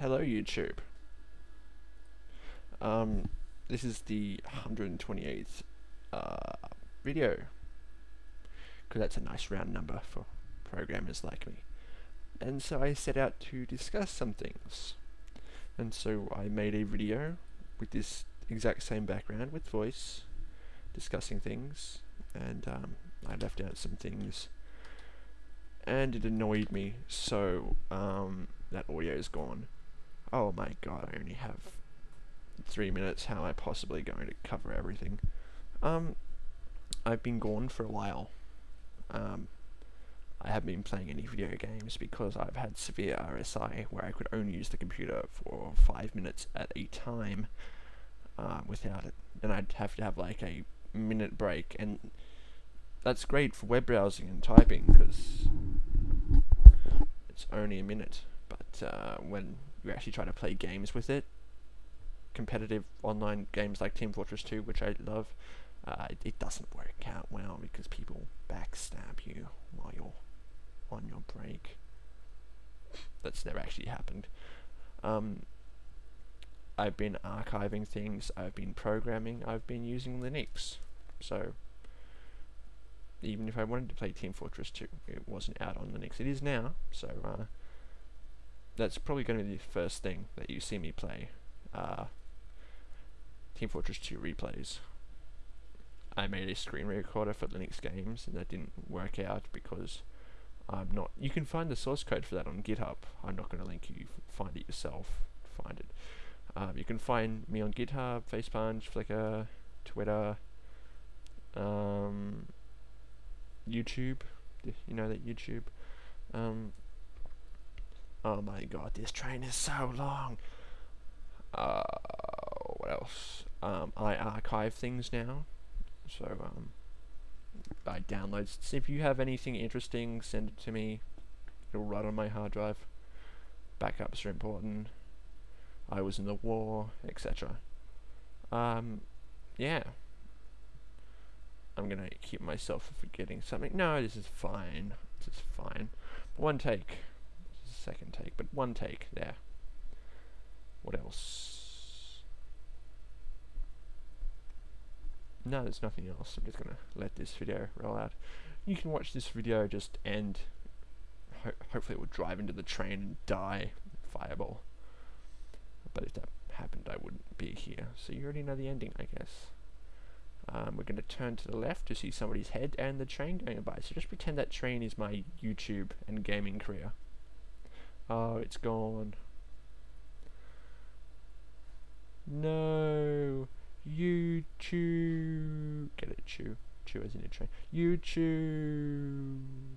Hello YouTube. Um, this is the 128th uh, video because that's a nice round number for programmers like me. And so I set out to discuss some things. And so I made a video with this exact same background with voice discussing things and um, I left out some things and it annoyed me so um, that audio is gone. Oh my god, I only have three minutes. How am I possibly going to cover everything? Um, I've been gone for a while. Um, I haven't been playing any video games because I've had severe RSI where I could only use the computer for five minutes at a time uh, without it. Then I'd have to have like a minute break and that's great for web browsing and typing because it's only a minute but uh, when you actually try to play games with it. Competitive online games like Team Fortress 2 which I love uh, it, it doesn't work out well because people backstab you while you're on your break. That's never actually happened. Um, I've been archiving things I've been programming I've been using Linux. So even if I wanted to play Team Fortress 2, it wasn't out on Linux. It is now, so uh, that's probably going to be the first thing that you see me play. Uh, Team Fortress 2 replays. I made a screen recorder for Linux games, and that didn't work out because I'm not. You can find the source code for that on GitHub. I'm not going to link you. Find it yourself. Find it. Um, you can find me on GitHub, Facepunch, Flickr, Twitter. Um, YouTube. You know that YouTube. Um, oh my god, this train is so long. Uh, what else? Um, I archive things now, so um, I download. If you have anything interesting, send it to me. It'll run on my hard drive. Backups are important. I was in the war, etc. Um, yeah. I'm gonna keep myself from forgetting something. No, this is fine. This is fine. One take. Second take, but one take. There. What else? No, there's nothing else. I'm just gonna let this video roll out. You can watch this video just end. Ho hopefully it will drive into the train and die. Fireball. But if that happened, I wouldn't be here. So you already know the ending, I guess. Um, we're going to turn to the left to see somebody's head and the train going by. So just pretend that train is my YouTube and gaming career. Oh, it's gone. No. YouTube. Get it, chew. Chew as in a train. YouTube.